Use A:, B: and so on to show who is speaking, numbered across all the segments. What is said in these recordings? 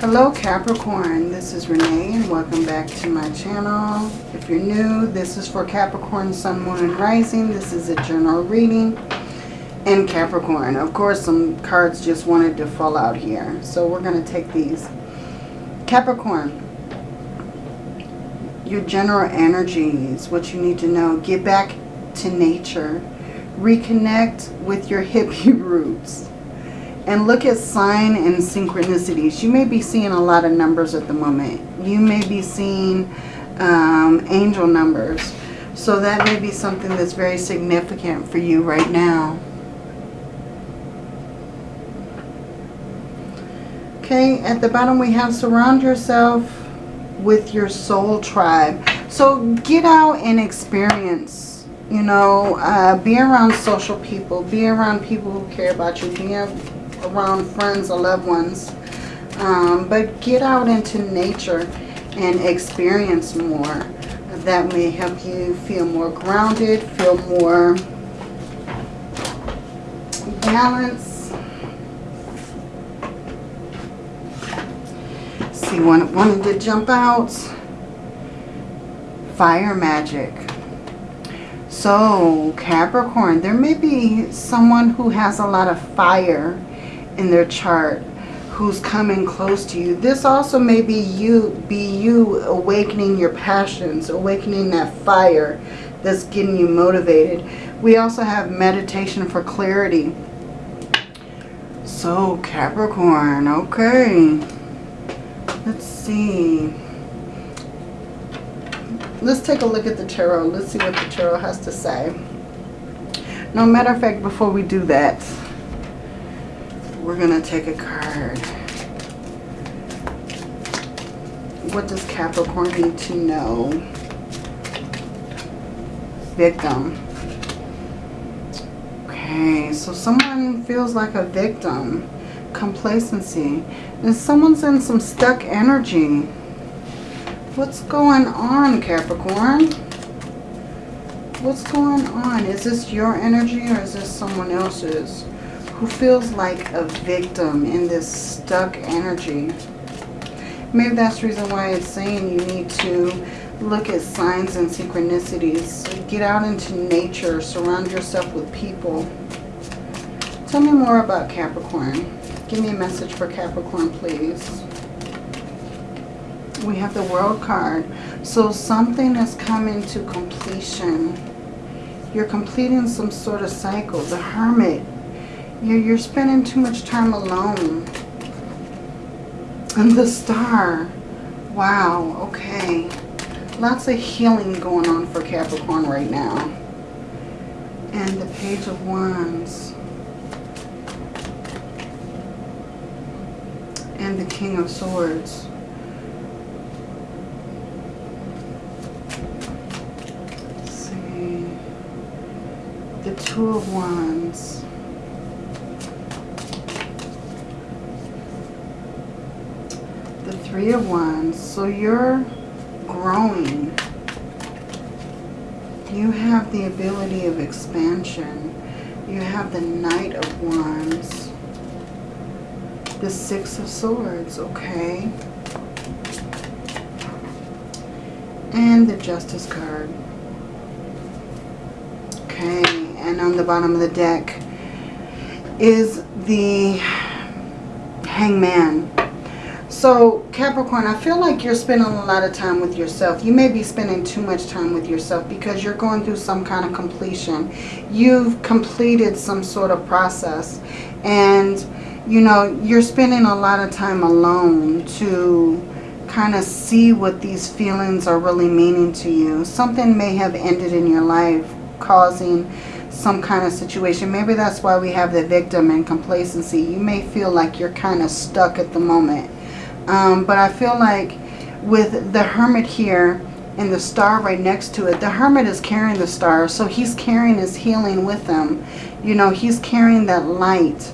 A: Hello Capricorn, this is Renee and welcome back to my channel. If you're new, this is for Capricorn, Sun, Moon, and Rising. This is a general reading in Capricorn. Of course, some cards just wanted to fall out here. So we're going to take these. Capricorn, your general energies, what you need to know. Get back to nature. Reconnect with your hippie roots and look at sign and synchronicities. You may be seeing a lot of numbers at the moment. You may be seeing um, angel numbers. So that may be something that's very significant for you right now. Okay, at the bottom we have surround yourself with your soul tribe. So get out and experience, you know, uh, be around social people, be around people who care about you, be around friends or loved ones. Um, but get out into nature and experience more. That may help you feel more grounded, feel more balanced. See, one wanted to jump out. Fire magic. So, Capricorn, there may be someone who has a lot of fire in their chart who's coming close to you. This also may be you, be you awakening your passions, awakening that fire that's getting you motivated. We also have meditation for clarity. So Capricorn, okay. Let's see. Let's take a look at the tarot. Let's see what the tarot has to say. No matter of fact, before we do that, we're going to take a card. What does Capricorn need to know? Victim. Okay, so someone feels like a victim. Complacency. And someone's in some stuck energy. What's going on, Capricorn? What's going on? Is this your energy or is this someone else's? Who feels like a victim in this stuck energy. Maybe that's the reason why it's saying you need to look at signs and synchronicities. Get out into nature. Surround yourself with people. Tell me more about Capricorn. Give me a message for Capricorn, please. We have the World card. So something is coming to completion. You're completing some sort of cycle. The Hermit you're, you're spending too much time alone. And the star. Wow, okay. Lots of healing going on for Capricorn right now. And the Page of Wands. And the King of Swords. Let's see. The Two of Wands. Three of Wands. So you're growing. You have the ability of expansion. You have the Knight of Wands. The Six of Swords, okay. And the Justice card. Okay, and on the bottom of the deck is the Hangman. So Capricorn, I feel like you're spending a lot of time with yourself. You may be spending too much time with yourself because you're going through some kind of completion. You've completed some sort of process. And, you know, you're spending a lot of time alone to kind of see what these feelings are really meaning to you. Something may have ended in your life causing some kind of situation. Maybe that's why we have the victim and complacency. You may feel like you're kind of stuck at the moment um, but I feel like with the Hermit here and the star right next to it, the Hermit is carrying the star. So he's carrying his healing with him. You know, he's carrying that light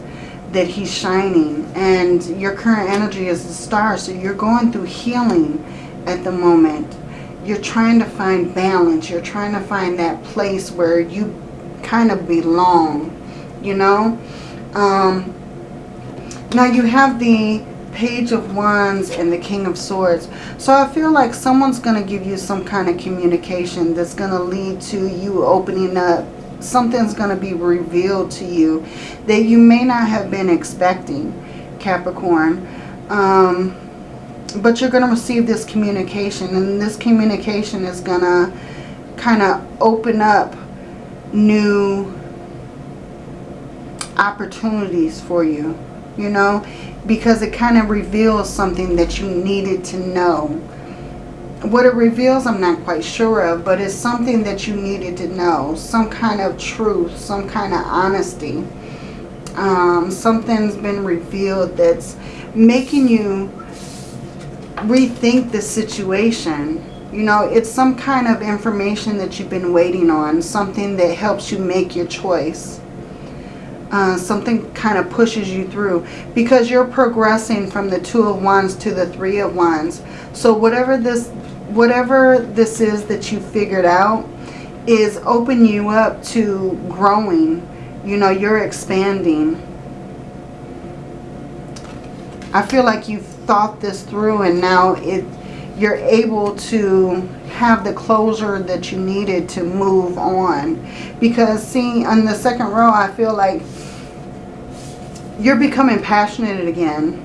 A: that he's shining. And your current energy is the star. So you're going through healing at the moment. You're trying to find balance. You're trying to find that place where you kind of belong, you know. Um, now you have the Page of Wands and the King of Swords. So I feel like someone's going to give you some kind of communication that's going to lead to you opening up. Something's going to be revealed to you that you may not have been expecting, Capricorn. Um, but you're going to receive this communication and this communication is going to kind of open up new opportunities for you, you know, because it kind of reveals something that you needed to know. What it reveals, I'm not quite sure of, but it's something that you needed to know. Some kind of truth, some kind of honesty. Um, something's been revealed that's making you rethink the situation. You know, it's some kind of information that you've been waiting on. Something that helps you make your choice uh, something kind of pushes you through. Because you're progressing from the two of wands to the three of wands. So whatever this whatever this is that you figured out is open you up to growing. You know you're expanding. I feel like you've thought this through and now it you're able to have the closure that you needed to move on. Because see on the second row I feel like you're becoming passionate again.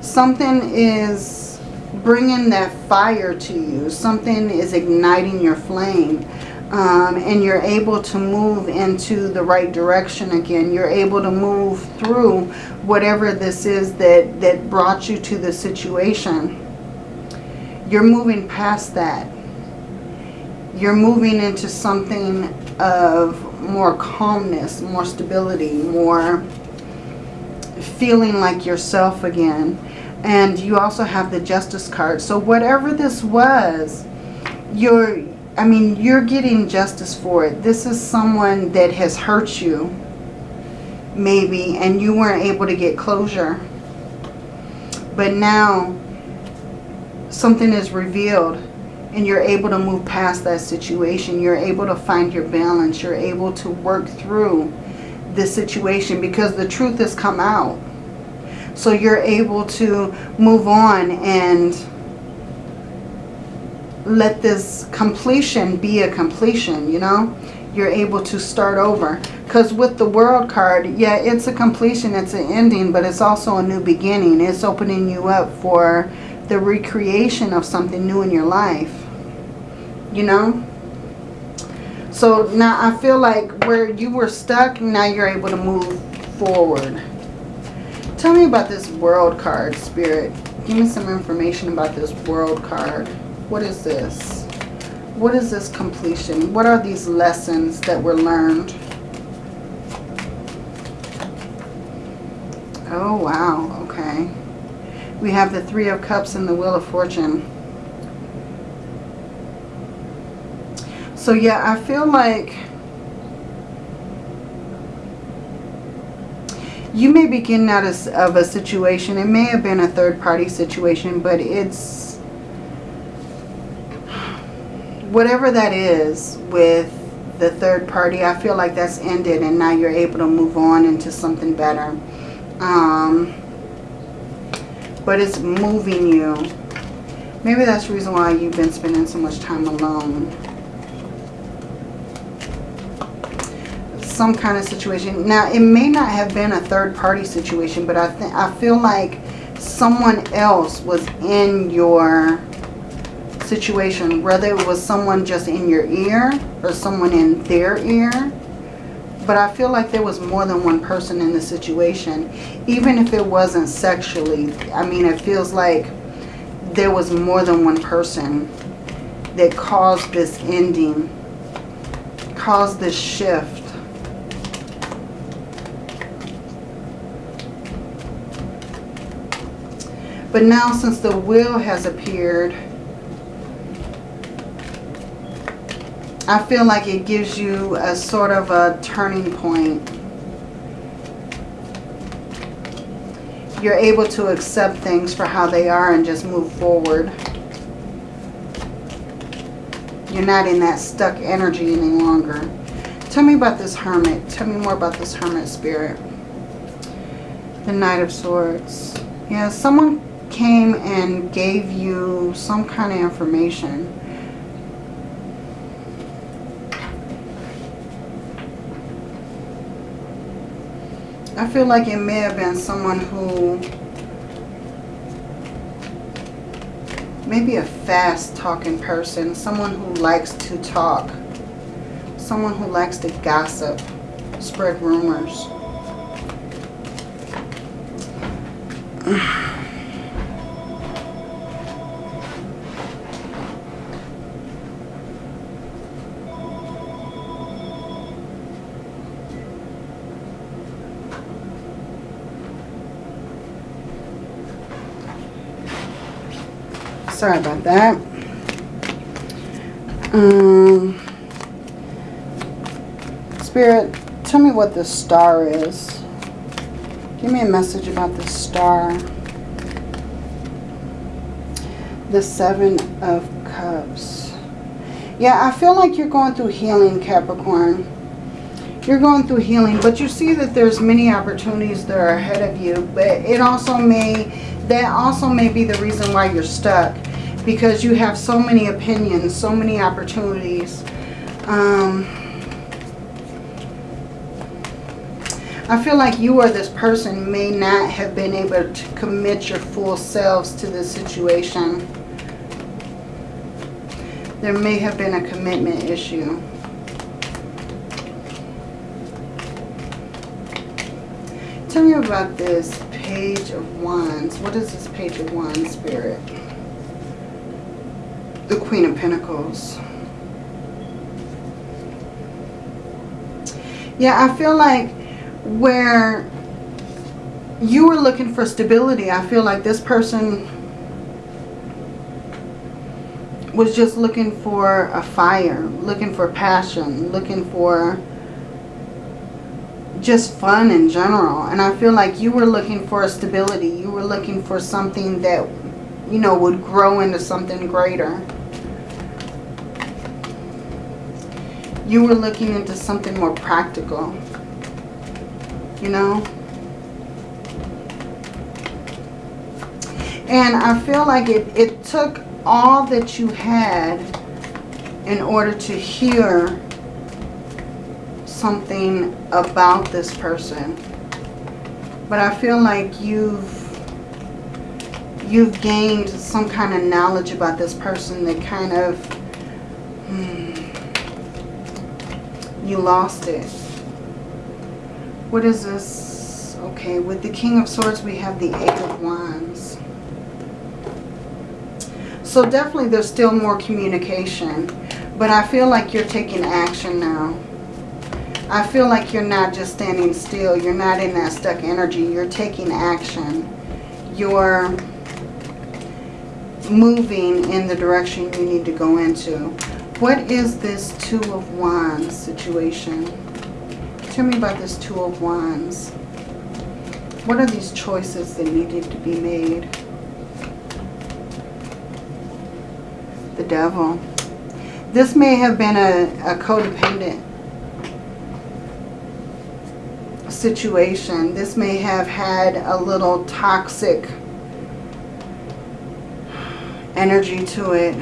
A: Something is bringing that fire to you. Something is igniting your flame. Um, and you're able to move into the right direction again. You're able to move through whatever this is that, that brought you to the situation. You're moving past that. You're moving into something of more calmness, more stability, more feeling like yourself again. And you also have the justice card. So whatever this was, you're, I mean, you're getting justice for it. This is someone that has hurt you, maybe, and you weren't able to get closure. But now, something is revealed and you're able to move past that situation. You're able to find your balance. You're able to work through this situation because the truth has come out. So you're able to move on and let this completion be a completion, you know. You're able to start over. Because with the world card, yeah, it's a completion, it's an ending, but it's also a new beginning. It's opening you up for the recreation of something new in your life. You know? So now I feel like where you were stuck, now you're able to move forward. Tell me about this world card, Spirit. Give me some information about this world card. What is this? What is this completion? What are these lessons that were learned? Oh, wow. Okay. We have the Three of Cups and the Wheel of Fortune. So yeah, I feel like you may be getting out of, a situation. It may have been a third party situation, but it's whatever that is with the third party, I feel like that's ended and now you're able to move on into something better. Um, but it's moving you. Maybe that's the reason why you've been spending so much time alone. Some kind of situation. Now, it may not have been a third party situation, but I, think I feel like someone else was in your situation, whether it was someone just in your ear or someone in their ear. But I feel like there was more than one person in the situation, even if it wasn't sexually. I mean, it feels like there was more than one person that caused this ending, caused this shift. But now since the wheel has appeared, I feel like it gives you a sort of a turning point. You're able to accept things for how they are and just move forward. You're not in that stuck energy any longer. Tell me about this hermit. Tell me more about this hermit spirit. The Knight of Swords. Yeah, someone came and gave you some kind of information. I feel like it may have been someone who maybe a fast talking person, someone who likes to talk, someone who likes to gossip, spread rumors. Sorry about that. Um, Spirit, tell me what this star is. Give me a message about this star. The Seven of Cups. Yeah, I feel like you're going through healing, Capricorn. You're going through healing, but you see that there's many opportunities that are ahead of you. But it also may, that also may be the reason why you're stuck because you have so many opinions, so many opportunities. Um, I feel like you or this person may not have been able to commit your full selves to this situation. There may have been a commitment issue. Tell me about this Page of Wands. What is this Page of Wands, Spirit? the Queen of Pentacles. Yeah, I feel like where you were looking for stability, I feel like this person was just looking for a fire, looking for passion, looking for just fun in general. And I feel like you were looking for a stability. You were looking for something that, you know, would grow into something greater. you were looking into something more practical. You know? And I feel like it, it took all that you had in order to hear something about this person. But I feel like you've you've gained some kind of knowledge about this person that kind of hmm, You lost it. What is this? Okay, with the King of Swords, we have the Eight of Wands. So definitely there's still more communication. But I feel like you're taking action now. I feel like you're not just standing still. You're not in that stuck energy. You're taking action. You're moving in the direction you need to go into. What is this Two of Wands situation? Tell me about this Two of Wands. What are these choices that needed to be made? The Devil. This may have been a, a codependent situation. This may have had a little toxic energy to it.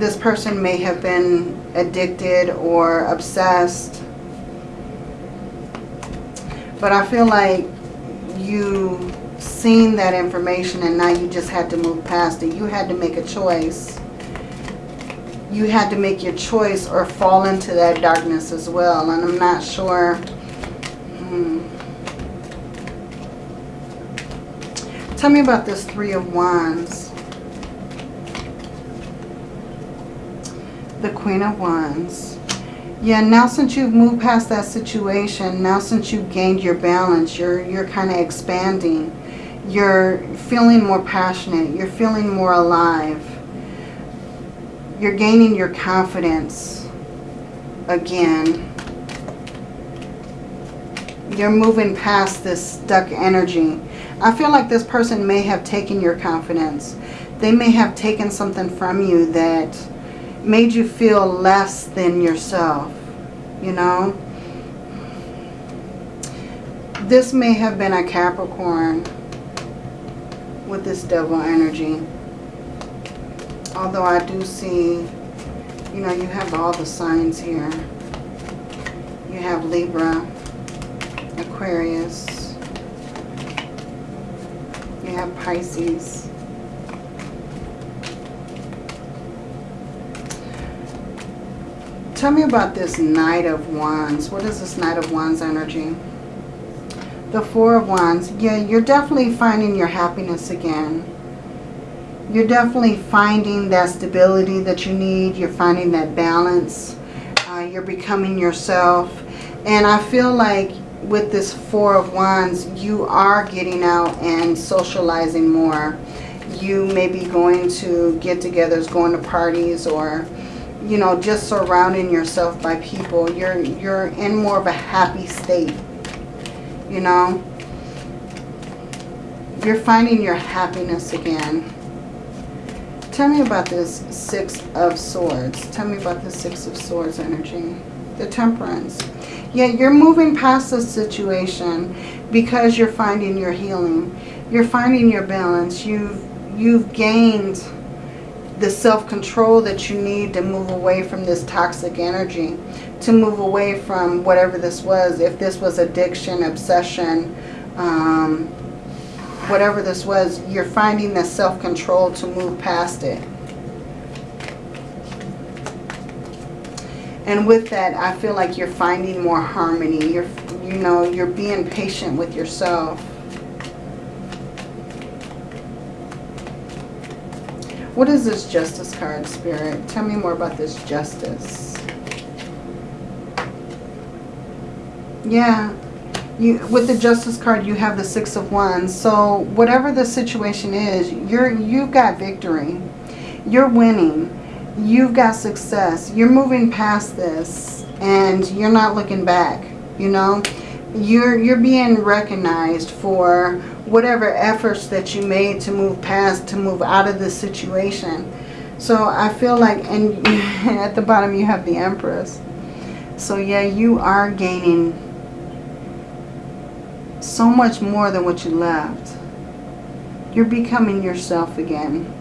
A: This person may have been addicted or obsessed. But I feel like you seen that information and now you just had to move past it. You had to make a choice. You had to make your choice or fall into that darkness as well. And I'm not sure. Hmm. Tell me about this Three of Wands. the Queen of Wands. Yeah, now since you've moved past that situation, now since you've gained your balance, you're, you're kind of expanding. You're feeling more passionate. You're feeling more alive. You're gaining your confidence again. You're moving past this stuck energy. I feel like this person may have taken your confidence. They may have taken something from you that made you feel less than yourself, you know. This may have been a Capricorn with this devil energy. Although I do see, you know, you have all the signs here. You have Libra, Aquarius. Have Pisces. Tell me about this Knight of Wands. What is this Knight of Wands energy? The Four of Wands. Yeah, you're definitely finding your happiness again. You're definitely finding that stability that you need. You're finding that balance. Uh, you're becoming yourself. And I feel like with this Four of Wands, you are getting out and socializing more. You may be going to get-togethers, going to parties, or you know, just surrounding yourself by people. You're, you're in more of a happy state, you know. You're finding your happiness again. Tell me about this Six of Swords. Tell me about the Six of Swords energy. The Temperance. Yeah, you're moving past this situation because you're finding your healing. You're finding your balance. You've, you've gained the self-control that you need to move away from this toxic energy, to move away from whatever this was, if this was addiction, obsession, um, whatever this was, you're finding the self-control to move past it. And with that, I feel like you're finding more harmony. You're, you know, you're being patient with yourself. What is this justice card, Spirit? Tell me more about this justice. Yeah. You, with the justice card, you have the six of wands. So whatever the situation is, you're, you've got victory. You're winning. You've got success. You're moving past this and you're not looking back, you know. You're, you're being recognized for whatever efforts that you made to move past, to move out of this situation. So I feel like, and at the bottom you have the Empress. So yeah, you are gaining so much more than what you left. You're becoming yourself again.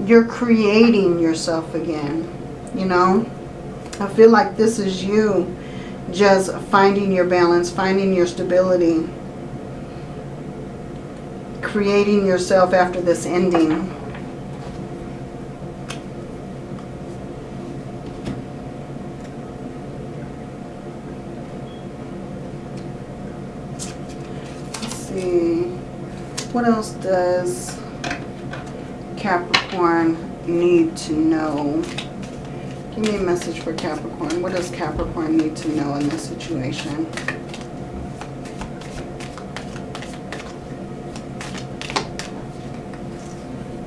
A: You're creating yourself again, you know. I feel like this is you just finding your balance, finding your stability creating yourself after this ending. Let's see. What else does Capricorn need to know? Give me a message for Capricorn. What does Capricorn need to know in this situation?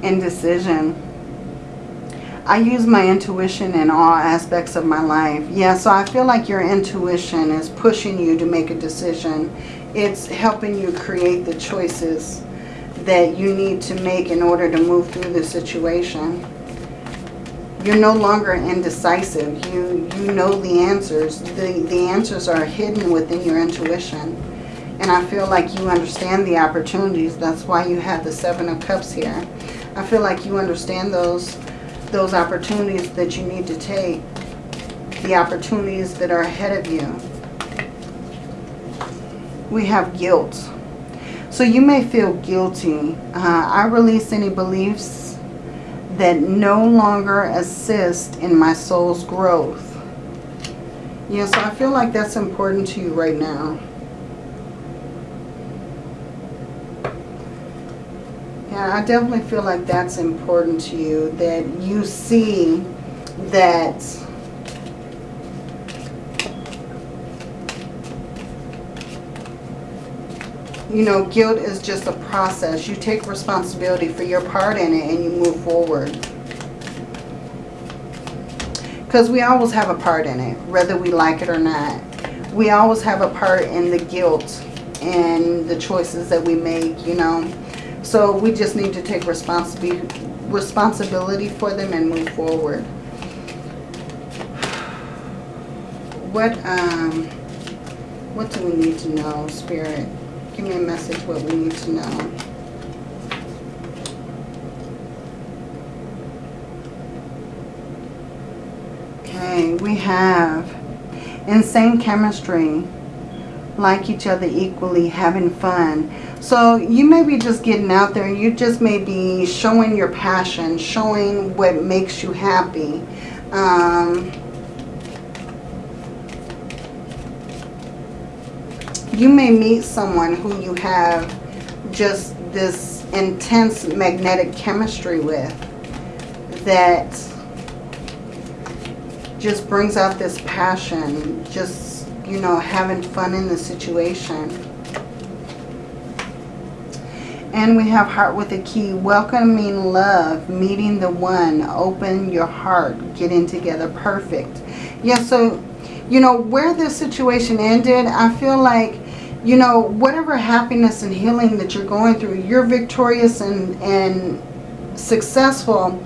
A: indecision. I use my intuition in all aspects of my life. Yeah, so I feel like your intuition is pushing you to make a decision. It's helping you create the choices that you need to make in order to move through the situation. You're no longer indecisive. You, you know the answers. The, the answers are hidden within your intuition. And I feel like you understand the opportunities. That's why you have the Seven of Cups here. I feel like you understand those, those opportunities that you need to take, the opportunities that are ahead of you. We have guilt. So you may feel guilty. Uh, I release any beliefs that no longer assist in my soul's growth. Yeah, so I feel like that's important to you right now. Yeah, I definitely feel like that's important to you, that you see that you know, guilt is just a process. You take responsibility for your part in it and you move forward. Because we always have a part in it, whether we like it or not. We always have a part in the guilt and the choices that we make, you know. So we just need to take responsibility responsibility for them and move forward. What um what do we need to know, Spirit? give me a message what we need to know. Okay, we have insane chemistry, like each other equally, having fun. So you may be just getting out there. You just may be showing your passion, showing what makes you happy. Um, you may meet someone who you have just this intense magnetic chemistry with that just brings out this passion, just, you know, having fun in the situation. And we have heart with a key, welcoming love, meeting the one, open your heart, getting together, perfect. Yeah, so, you know, where this situation ended, I feel like you know, whatever happiness and healing that you're going through, you're victorious and, and successful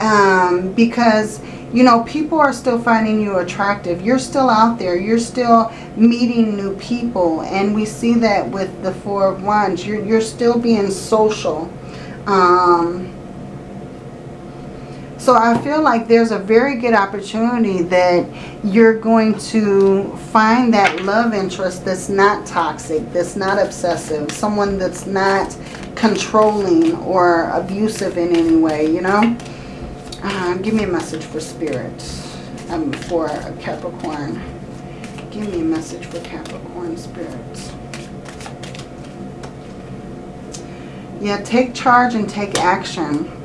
A: um, because, you know, people are still finding you attractive. You're still out there. You're still meeting new people. And we see that with the Four of Wands. You're, you're still being social. Um, so I feel like there's a very good opportunity that you're going to find that love interest that's not toxic, that's not obsessive, someone that's not controlling or abusive in any way, you know. Uh, give me a message for spirit, um, for Capricorn. Give me a message for Capricorn spirit. Yeah, take charge and take action.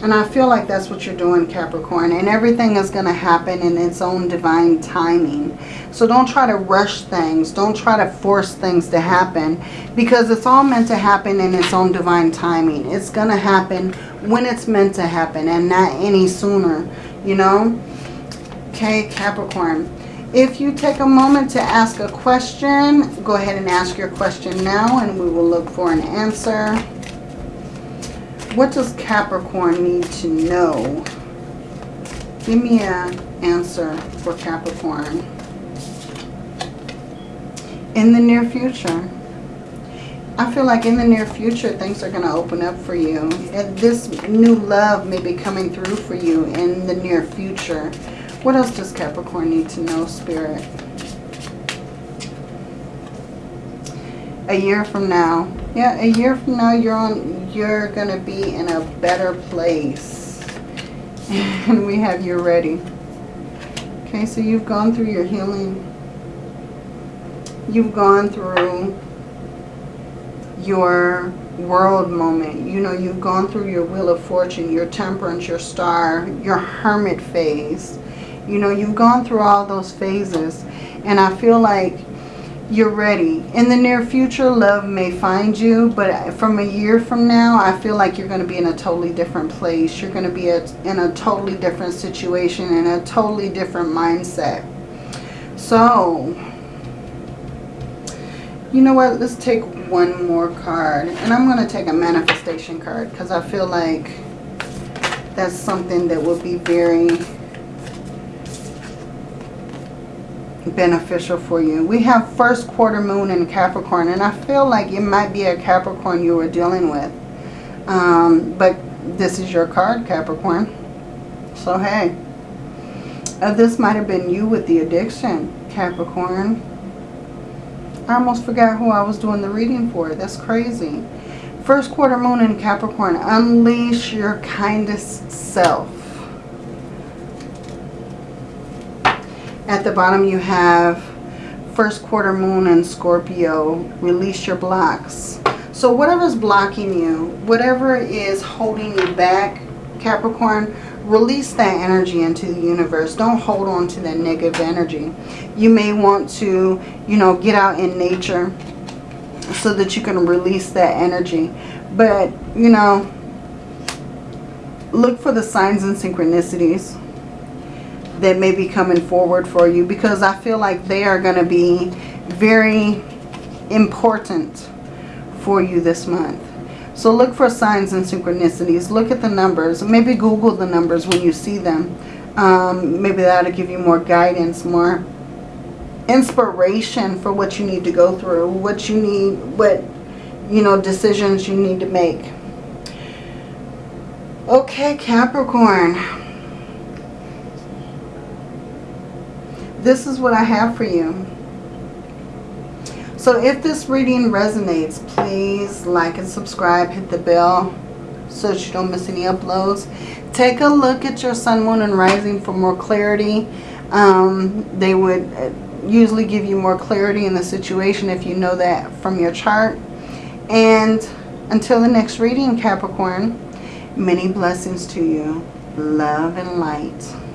A: And I feel like that's what you're doing, Capricorn. And everything is going to happen in its own divine timing. So don't try to rush things. Don't try to force things to happen. Because it's all meant to happen in its own divine timing. It's going to happen when it's meant to happen. And not any sooner. You know? Okay, Capricorn. If you take a moment to ask a question, go ahead and ask your question now. And we will look for an answer. What does Capricorn need to know? Give me an answer for Capricorn. In the near future. I feel like in the near future, things are going to open up for you. And this new love may be coming through for you in the near future. What else does Capricorn need to know, Spirit? A year from now. Yeah, a year from now, you're on you're to be in a better place. And we have you ready. Okay, so you've gone through your healing. You've gone through your world moment. You know, you've gone through your wheel of fortune, your temperance, your star, your hermit phase. You know, you've gone through all those phases. And I feel like you're ready. In the near future, love may find you, but from a year from now, I feel like you're going to be in a totally different place. You're going to be in a totally different situation, and a totally different mindset. So, you know what? Let's take one more card. And I'm going to take a manifestation card because I feel like that's something that will be very beneficial for you. We have first quarter moon in Capricorn, and I feel like it might be a Capricorn you were dealing with. Um, but this is your card, Capricorn. So, hey. Uh, this might have been you with the addiction, Capricorn. I almost forgot who I was doing the reading for. That's crazy. First quarter moon in Capricorn. Unleash your kindest self. At the bottom you have first quarter moon and Scorpio. Release your blocks. So whatever's blocking you, whatever is holding you back, Capricorn, release that energy into the universe. Don't hold on to that negative energy. You may want to, you know, get out in nature so that you can release that energy. But, you know, look for the signs and synchronicities that may be coming forward for you because I feel like they are going to be very important for you this month. So look for signs and synchronicities. Look at the numbers. Maybe Google the numbers when you see them. Um, maybe that'll give you more guidance, more inspiration for what you need to go through, what you need, what, you know, decisions you need to make. Okay, Capricorn. This is what I have for you. So if this reading resonates, please like and subscribe, hit the bell so that you don't miss any uploads. Take a look at your sun, moon, and rising for more clarity. Um, they would uh, usually give you more clarity in the situation if you know that from your chart. And until the next reading, Capricorn, many blessings to you. Love and light.